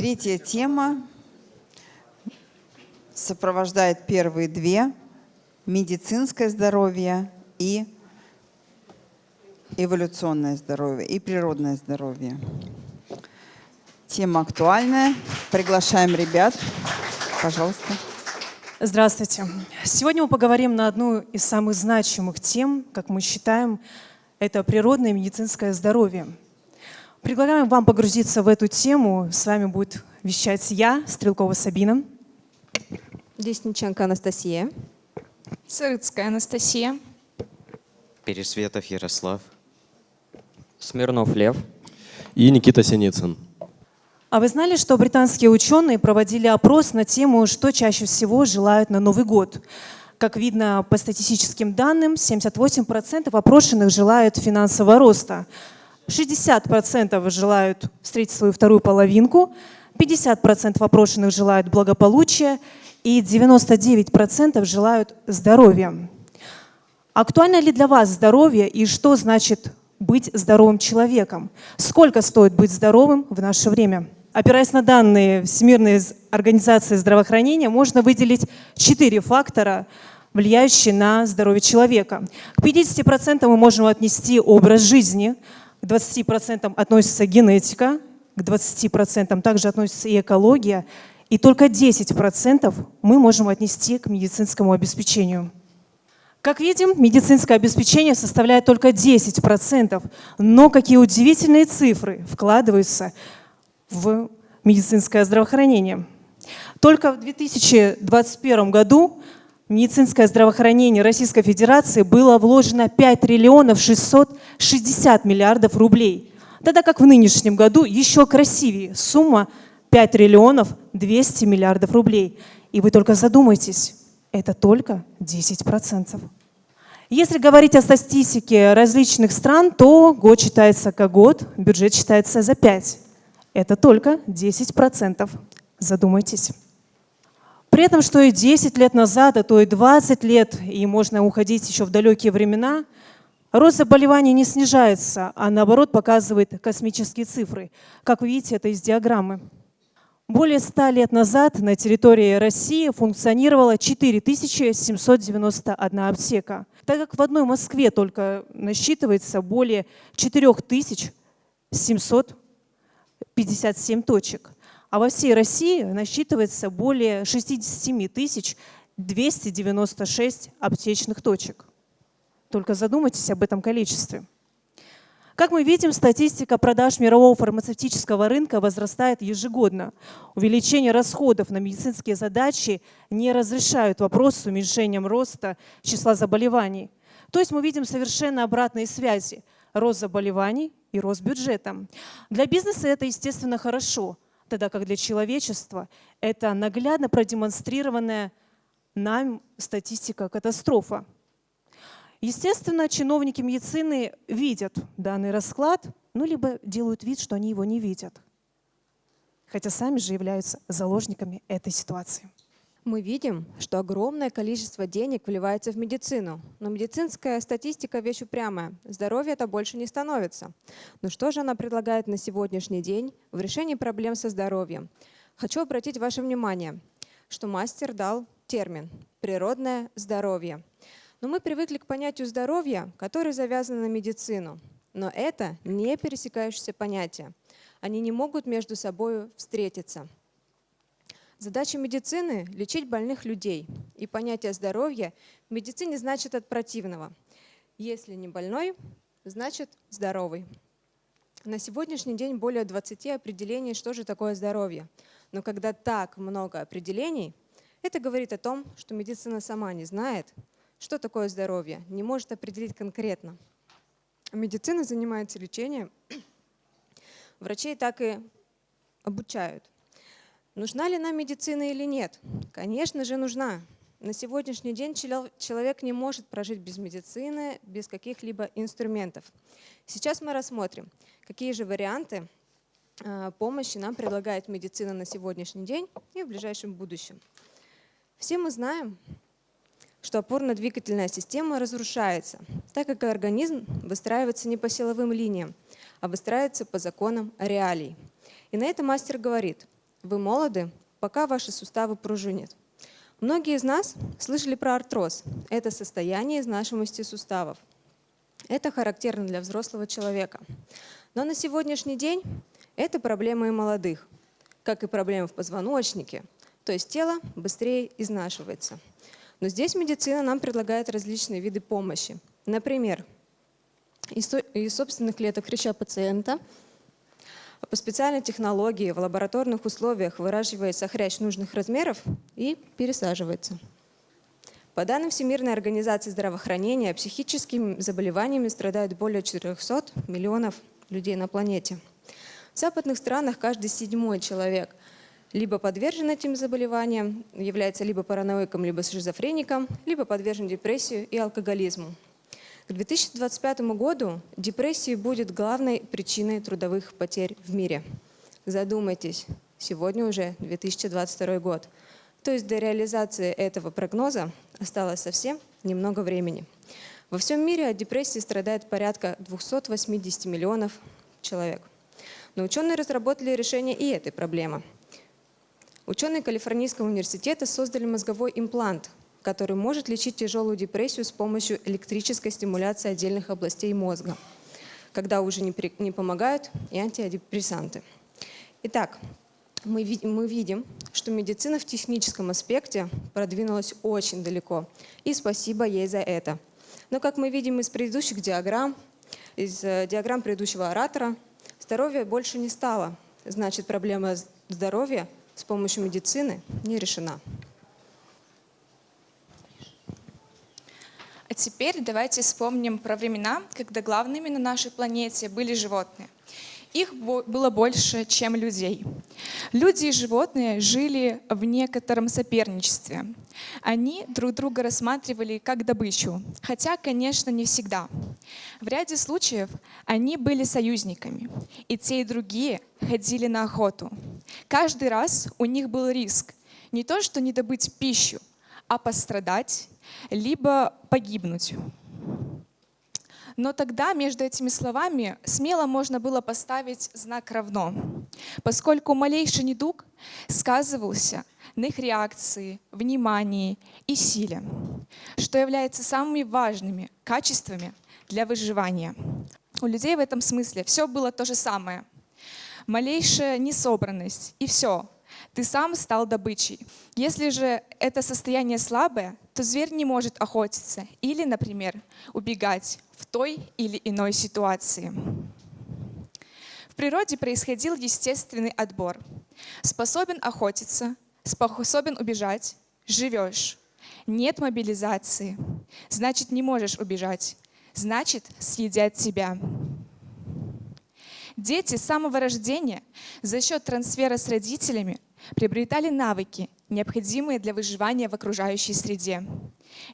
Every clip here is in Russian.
Третья тема сопровождает первые две – медицинское здоровье и эволюционное здоровье, и природное здоровье. Тема актуальная. Приглашаем ребят. Пожалуйста. Здравствуйте. Сегодня мы поговорим на одну из самых значимых тем, как мы считаем, это природное медицинское здоровье. Предлагаем вам погрузиться в эту тему. С вами будет вещать я, Стрелкова Сабина. Десниченко Анастасия. Сырыцкая Анастасия. Пересветов Ярослав. Смирнов Лев. И Никита Синицын. А вы знали, что британские ученые проводили опрос на тему, что чаще всего желают на Новый год? Как видно по статистическим данным, 78% опрошенных желают финансового роста, 60% желают встретить свою вторую половинку, 50% опрошенных желают благополучия и 99% желают здоровья. Актуально ли для вас здоровье и что значит быть здоровым человеком? Сколько стоит быть здоровым в наше время? Опираясь на данные Всемирной организации здравоохранения, можно выделить четыре фактора, влияющие на здоровье человека. К 50% мы можем отнести образ жизни, к 20% относится генетика, к 20% также относится и экология, и только 10% мы можем отнести к медицинскому обеспечению. Как видим, медицинское обеспечение составляет только 10%, но какие удивительные цифры вкладываются в медицинское здравоохранение. Только в 2021 году медицинское здравоохранение Российской Федерации было вложено 5 триллионов 660 миллиардов рублей. Тогда как в нынешнем году еще красивее сумма 5 триллионов 200 миллиардов рублей. И вы только задумайтесь, это только 10%. Если говорить о статистике различных стран, то год считается как год, бюджет считается за 5. Это только 10%. Задумайтесь. При этом, что и 10 лет назад, а то и 20 лет, и можно уходить еще в далекие времена, рост заболеваний не снижается, а наоборот показывает космические цифры. Как вы видите, это из диаграммы. Более 100 лет назад на территории России функционировало 4791 аптека, так как в одной Москве только насчитывается более 4700 57 точек, а во всей России насчитывается более 67 тысяч 296 аптечных точек. Только задумайтесь об этом количестве. Как мы видим, статистика продаж мирового фармацевтического рынка возрастает ежегодно. Увеличение расходов на медицинские задачи не разрешают вопрос с уменьшением роста числа заболеваний. То есть мы видим совершенно обратные связи. Рост заболеваний и рост бюджета. Для бизнеса это, естественно, хорошо, тогда как для человечества это наглядно продемонстрированная нам статистика катастрофа. Естественно, чиновники медицины видят данный расклад, ну либо делают вид, что они его не видят, хотя сами же являются заложниками этой ситуации. Мы видим, что огромное количество денег вливается в медицину, но медицинская статистика – вещь упрямая. Здоровье это больше не становится. Но что же она предлагает на сегодняшний день в решении проблем со здоровьем? Хочу обратить ваше внимание, что мастер дал термин «природное здоровье». Но мы привыкли к понятию здоровья, которое завязано на медицину. Но это не пересекающиеся понятия. Они не могут между собой встретиться. Задача медицины – лечить больных людей. И понятие здоровья в медицине значит от противного. Если не больной, значит здоровый. На сегодняшний день более 20 определений, что же такое здоровье. Но когда так много определений, это говорит о том, что медицина сама не знает, что такое здоровье, не может определить конкретно. Медицина занимается лечением. Врачей так и обучают. Нужна ли нам медицина или нет? Конечно же, нужна. На сегодняшний день человек не может прожить без медицины, без каких-либо инструментов. Сейчас мы рассмотрим, какие же варианты а, помощи нам предлагает медицина на сегодняшний день и в ближайшем будущем. Все мы знаем, что опорно-двигательная система разрушается, так как организм выстраивается не по силовым линиям, а выстраивается по законам реалий. И на это мастер говорит – Вы молоды, пока ваши суставы пружинят. Многие из нас слышали про артроз. Это состояние изнашиваемости суставов. Это характерно для взрослого человека. Но на сегодняшний день это проблема и молодых, как и проблемы в позвоночнике, то есть тело быстрее изнашивается. Но здесь медицина нам предлагает различные виды помощи. Например, из собственных клеток хряща пациента по специальной технологии в лабораторных условиях выращивается хрящ нужных размеров и пересаживается. По данным Всемирной организации здравоохранения, психическими заболеваниями страдают более 400 миллионов людей на планете. В западных странах каждый седьмой человек либо подвержен этим заболеваниям, является либо параноиком, либо шизофреником, либо подвержен депрессии и алкоголизму. К 2025 году депрессия будет главной причиной трудовых потерь в мире. Задумайтесь, сегодня уже 2022 год. То есть до реализации этого прогноза осталось совсем немного времени. Во всем мире от депрессии страдает порядка 280 миллионов человек. Но ученые разработали решение и этой проблемы. Ученые Калифорнийского университета создали мозговой имплант, который может лечить тяжелую депрессию с помощью электрической стимуляции отдельных областей мозга, когда уже не, при- не помогают и антидепрессанты. Итак, мы, мы видим, что медицина в техническом аспекте продвинулась очень далеко. И спасибо ей за это. Но как мы видим из предыдущих диаграмм, из э, диаграмм предыдущего оратора, здоровья больше не стало. Значит, проблема здоровья с помощью медицины не решена. А теперь давайте вспомним про времена, когда главными на нашей планете были животные. Их было больше, чем людей. Люди и животные жили в некотором соперничестве. Они друг друга рассматривали как добычу, хотя, конечно, не всегда. В ряде случаев они были союзниками, и те, и другие ходили на охоту. Каждый раз у них был риск не то, что не добыть пищу, а пострадать, либо погибнуть. Но тогда между этими словами смело можно было поставить знак «равно», поскольку малейший недуг сказывался на их реакции, внимании и силе, что является самыми важными качествами для выживания. У людей в этом смысле все было то же самое. Малейшая несобранность, и все, ты сам стал добычей. Если же это состояние слабое, то зверь не может охотиться или, например, убегать в той или иной ситуации. В природе происходил естественный отбор. Способен охотиться, способен убежать, живешь. Нет мобилизации, значит не можешь убежать, значит съедят тебя. Дети с самого рождения за счет трансфера с родителями приобретали навыки, необходимые для выживания в окружающей среде.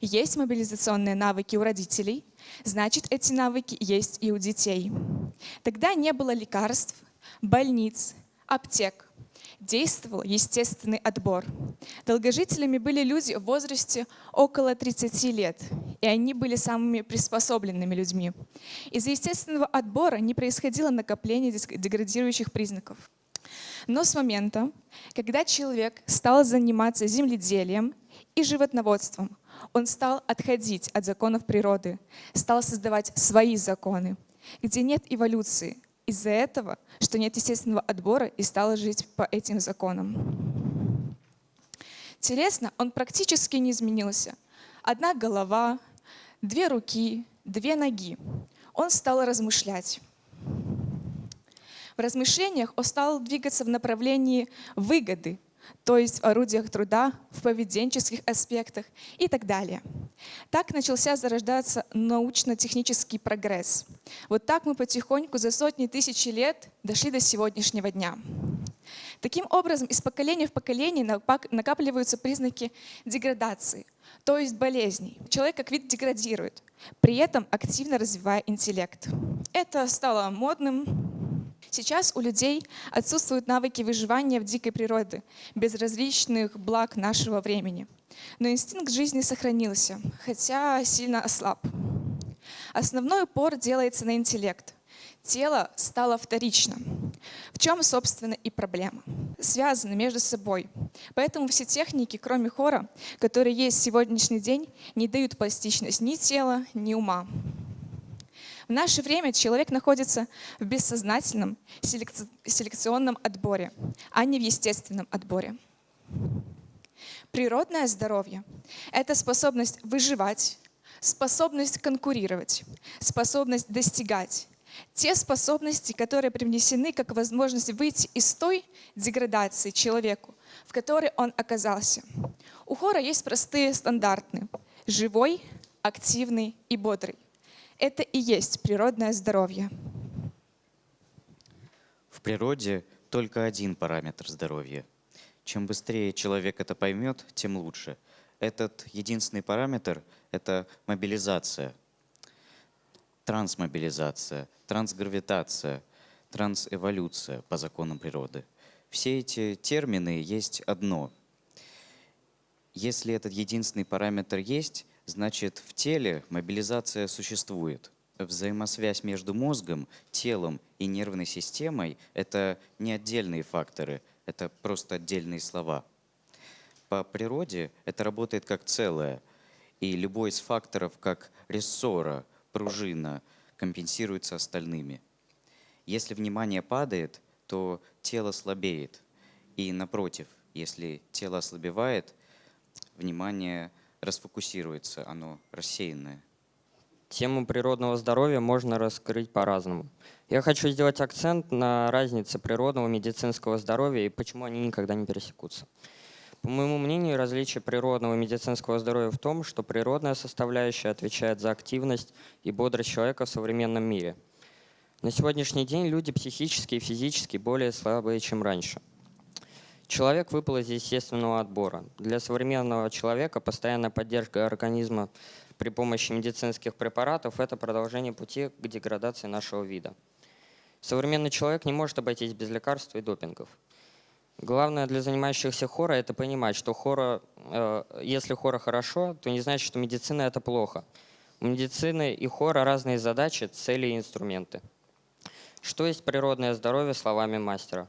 Есть мобилизационные навыки у родителей, значит, эти навыки есть и у детей. Тогда не было лекарств, больниц, аптек. Действовал естественный отбор. Долгожителями были люди в возрасте около 30 лет, и они были самыми приспособленными людьми. Из-за естественного отбора не происходило накопление деградирующих признаков. Но с момента, когда человек стал заниматься земледелием и животноводством, он стал отходить от законов природы, стал создавать свои законы, где нет эволюции. Из-за этого, что нет естественного отбора, и стал жить по этим законам. Телесно он практически не изменился. Одна голова, две руки, две ноги. Он стал размышлять. В размышлениях он стал двигаться в направлении выгоды, то есть в орудиях труда, в поведенческих аспектах и так далее. Так начался зарождаться научно-технический прогресс. Вот так мы потихоньку за сотни тысяч лет дошли до сегодняшнего дня. Таким образом, из поколения в поколение накапливаются признаки деградации, то есть болезней. Человек как вид деградирует, при этом активно развивая интеллект. Это стало модным, Сейчас у людей отсутствуют навыки выживания в дикой природе, без различных благ нашего времени. Но инстинкт жизни сохранился, хотя сильно ослаб. Основной упор делается на интеллект. тело стало вторичным. В чем, собственно, и проблема? Связаны между собой. Поэтому все техники, кроме хора, которые есть в сегодняшний день, не дают пластичность ни тела, ни ума. В наше время человек находится в бессознательном селекци- селекционном отборе, а не в естественном отборе. Природное здоровье — это способность выживать, способность конкурировать, способность достигать. Те способности, которые привнесены как возможность выйти из той деградации человеку, в которой он оказался. У хора есть простые стандарты — живой, активный и бодрый. Это и есть природное здоровье. В природе только один параметр здоровья. Чем быстрее человек это поймет, тем лучше. Этот единственный параметр — это мобилизация, трансмобилизация, трансгравитация, трансэволюция по законам природы. Все эти термины есть одно. Если этот единственный параметр есть, значит в теле мобилизация существует. Взаимосвязь между мозгом, телом и нервной системой — это не отдельные факторы, это просто отдельные слова. По природе это работает как целое, и любой из факторов, как рессора, пружина, компенсируется остальными. Если внимание падает, то тело слабеет. И напротив, если тело ослабевает, внимание расфокусируется, оно рассеянное. Тему природного здоровья можно раскрыть по-разному. Я хочу сделать акцент на разнице природного и медицинского здоровья и почему они никогда не пересекутся. По моему мнению, различие природного и медицинского здоровья в том, что природная составляющая отвечает за активность и бодрость человека в современном мире. На сегодняшний день люди психически и физически более слабые, чем раньше. Человек выпал из естественного отбора. Для современного человека постоянная поддержка организма при помощи медицинских препаратов – это продолжение пути к деградации нашего вида. Современный человек не может обойтись без лекарств и допингов. Главное для занимающихся хора – это понимать, что хора, э, если хора хорошо, то не значит, что медицина – это плохо. У медицины и хора разные задачи, цели и инструменты. Что есть природное здоровье словами мастера?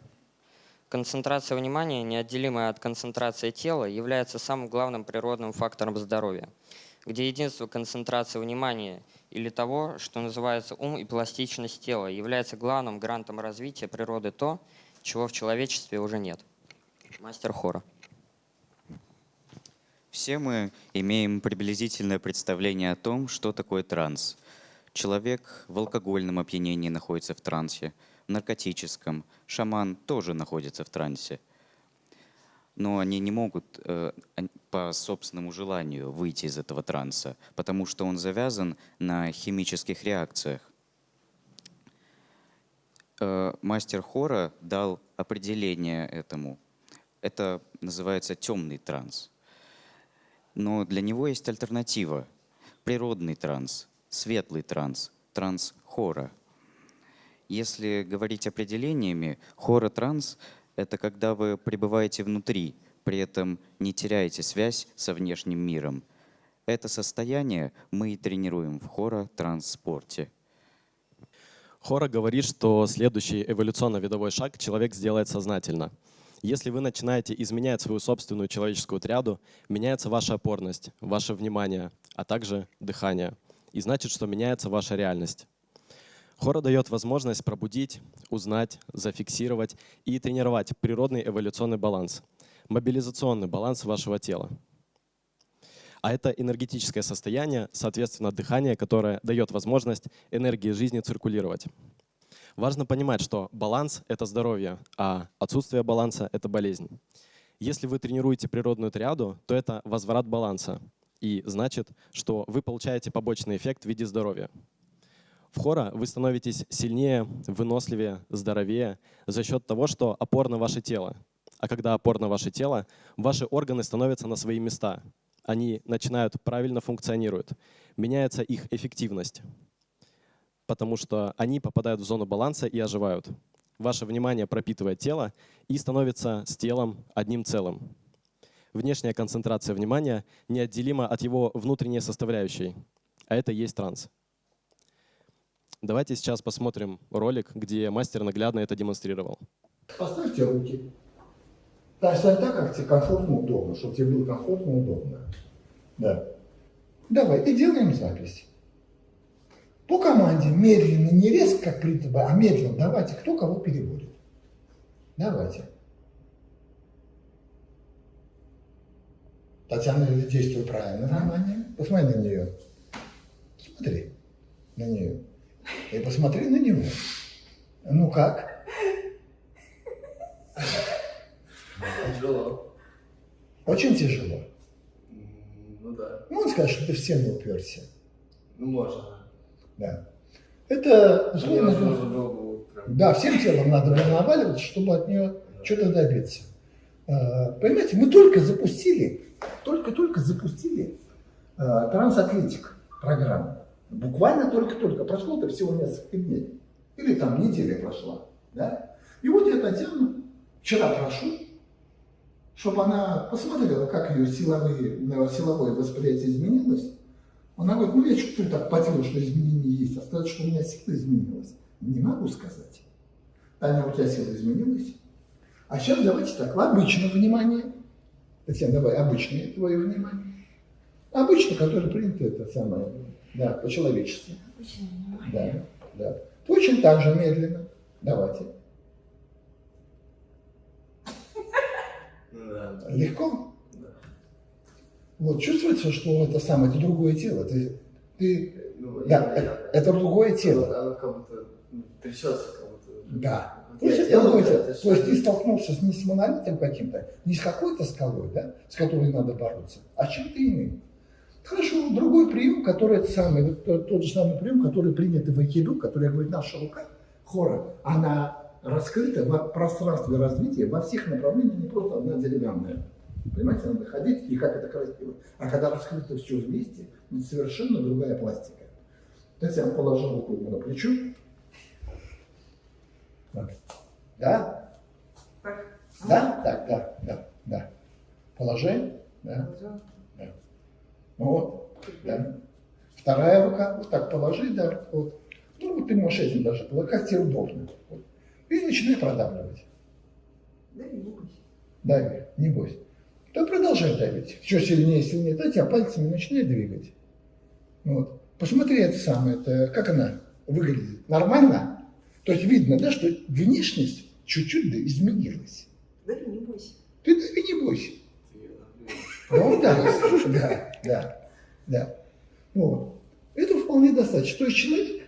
Концентрация внимания, неотделимая от концентрации тела, является самым главным природным фактором здоровья, где единство концентрации внимания или того, что называется ум и пластичность тела, является главным грантом развития природы то, чего в человечестве уже нет. Мастер хора. Все мы имеем приблизительное представление о том, что такое транс. Человек в алкогольном опьянении находится в трансе, наркотическом. Шаман тоже находится в трансе. Но они не могут э, по собственному желанию выйти из этого транса, потому что он завязан на химических реакциях. Э, мастер хора дал определение этому. Это называется темный транс. Но для него есть альтернатива. Природный транс, светлый транс, транс хора. Если говорить определениями, хора-транс — это когда вы пребываете внутри, при этом не теряете связь со внешним миром. Это состояние мы и тренируем в хора-транспорте. Хора говорит, что следующий эволюционно-видовой шаг человек сделает сознательно. Если вы начинаете изменять свою собственную человеческую триаду, меняется ваша опорность, ваше внимание, а также дыхание. И значит, что меняется ваша реальность. Хора дает возможность пробудить, узнать, зафиксировать и тренировать природный эволюционный баланс, мобилизационный баланс вашего тела. А это энергетическое состояние, соответственно, дыхание, которое дает возможность энергии жизни циркулировать. Важно понимать, что баланс — это здоровье, а отсутствие баланса — это болезнь. Если вы тренируете природную триаду, то это возврат баланса. И значит, что вы получаете побочный эффект в виде здоровья. Хора вы становитесь сильнее, выносливее, здоровее за счет того, что опорно ваше тело. А когда опорно ваше тело, ваши органы становятся на свои места. Они начинают правильно функционируют. Меняется их эффективность, потому что они попадают в зону баланса и оживают. Ваше внимание пропитывает тело и становится с телом одним целым. Внешняя концентрация внимания неотделима от его внутренней составляющей, а это и есть транс. Давайте сейчас посмотрим ролик, где мастер наглядно это демонстрировал. Поставьте руки. Да, стань так, как тебе комфортно, удобно, чтобы тебе было комфортно, удобно. Да. Давай, и делаем запись. По команде медленно, не резко, как принято, а медленно. Давайте, кто кого переводит. Давайте. Татьяна действует правильно, внимание. Посмотри на нее. Смотри на нее. И посмотри на него. Ну как? Тяжело. Очень тяжело. Ну да. Ну, он скажет, что ты в стену уперся. Ну можно. Да. Это, условно нужно говоря, было бы прям... да, всем телом надо было наваливаться, чтобы от нее что-то добиться. А, Понимаете, мы только запустили, только-только запустили а, трансатлетик программу. Буквально только-только. Прошло-то всего несколько дней. Или там неделя прошла. Да? И вот я Татьяну вчера прошу, чтобы она посмотрела, как ее силовые, э, силовое восприятие изменилось. Она говорит, ну я чувствую так по телу, что изменения есть, а сказать, что у меня сила изменилась, не могу сказать. Таня, у тебя сила изменилась? А сейчас давайте так, обычное внимание. Татьяна, давай, обычное твое внимание. Обычно, которое принято, это самое, да, по-человечески. Да, да. Точно так же медленно. Давайте. Да. Легко? Да. Вот, чувствуется, что это самое, это другое тело. Ты, ты, Ну, да, я- это, я- это другое Оно, тело. оно как будто ну, трясется, как будто. Да. То я есть, это делаю другое тело. То есть ты столкнулся с- не с монолитом каким-то, не с какой-то скалой, да, с которой надо бороться, а с чем-то иным. Хорошо, другой прием, который это самый, вот тот, тот же самый прием, который принят в айкидо, который, я говорю, наша рука, хора, она раскрыта в пространстве развития во всех направлениях, не просто одна деревянная. Понимаете, надо ходить, и как это красиво. А когда раскрыто все вместе, это совершенно другая пластика. Татьяна положила руку ему на плечо. Вот. Да? Да? Так, да, да, да. Положи. Да. Ну вот, да. Вторая рука, вот так положи, да, вот. Ну, вот ты можешь этим даже, как тебе удобно. Вот. И начинай продавливать. Дави, не бойся. Да продолжай давить. Еще сильнее, сильнее. Да, тебя пальцами начинай двигать. Вот. Посмотри это самое, это, как она выглядит. Нормально? То есть видно, да, что внешность чуть-чуть да, изменилась. Дави, не бойся. Ты дави, не бойся. Ну да, да, да, да. Вот. Это вполне достаточно. То есть человек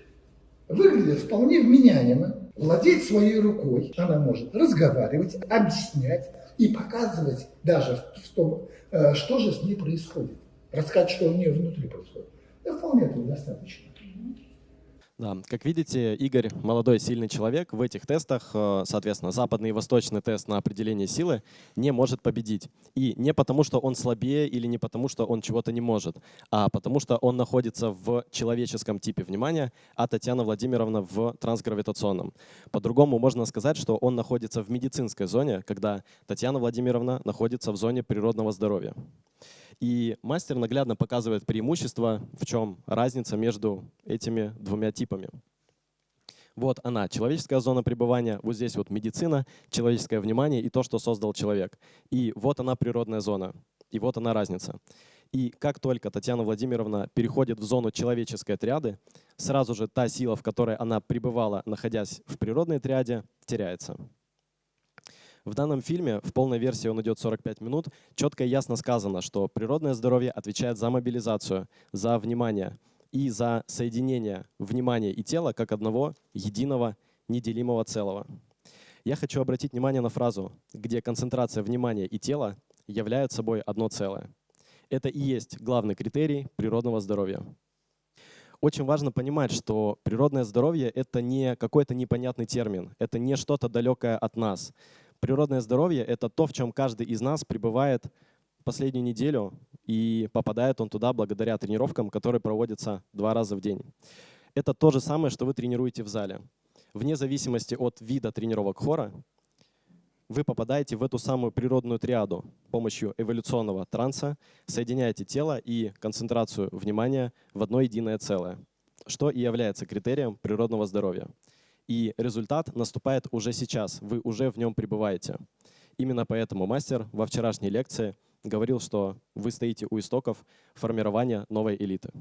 выглядит вполне вменяемо, владеет своей рукой. Она может разговаривать, объяснять и показывать даже в том, э, что же с ней происходит. Рассказать, что у нее внутри происходит. Да вполне этого достаточно. Да, как видите, Игорь молодой сильный человек. В этих тестах, э, соответственно, западный и восточный тест на определение силы не может победить. И не потому, что он слабее или не потому, что он чего-то не может, а потому что он находится в человеческом типе внимания, а Татьяна Владимировна в трансгравитационном. По-другому можно сказать, что он находится в медицинской зоне, когда Татьяна Владимировна находится в зоне природного здоровья. И мастер наглядно показывает преимущество, в чем разница между этими двумя типами. Вот она, человеческая зона пребывания, вот здесь вот медицина, человеческое внимание и то, что создал человек. И вот она природная зона, и вот она разница. И как только Татьяна Владимировна переходит в зону человеческой триады, сразу же та сила, в которой она пребывала, находясь в природной триаде, теряется. В данном фильме, в полной версии он идет 45 минут, четко и ясно сказано, что природное здоровье отвечает за мобилизацию, за внимание и за соединение внимания и тела как одного единого неделимого целого. Я хочу обратить внимание на фразу, где концентрация внимания и тела являют собой одно целое. Это и есть главный критерий природного здоровья. Очень важно понимать, что природное здоровье — это не какой-то непонятный термин, это не что-то далекое от нас. Природное здоровье — это то, в чем каждый из нас пребывает последнюю неделю, и попадает он туда благодаря тренировкам, которые проводятся два раза в день. Это то же самое, что вы тренируете в зале. Вне зависимости от вида тренировок хора, вы попадаете в эту самую природную триаду помощью эволюционного транса, соединяете тело и концентрацию внимания в одно единое целое. что и является критерием природного здоровья. И результат наступает уже сейчас, вы уже в нем пребываете. Именно поэтому мастер во вчерашней лекции говорил, что вы стоите у истоков формирования новой элиты.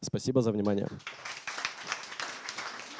Спасибо за внимание.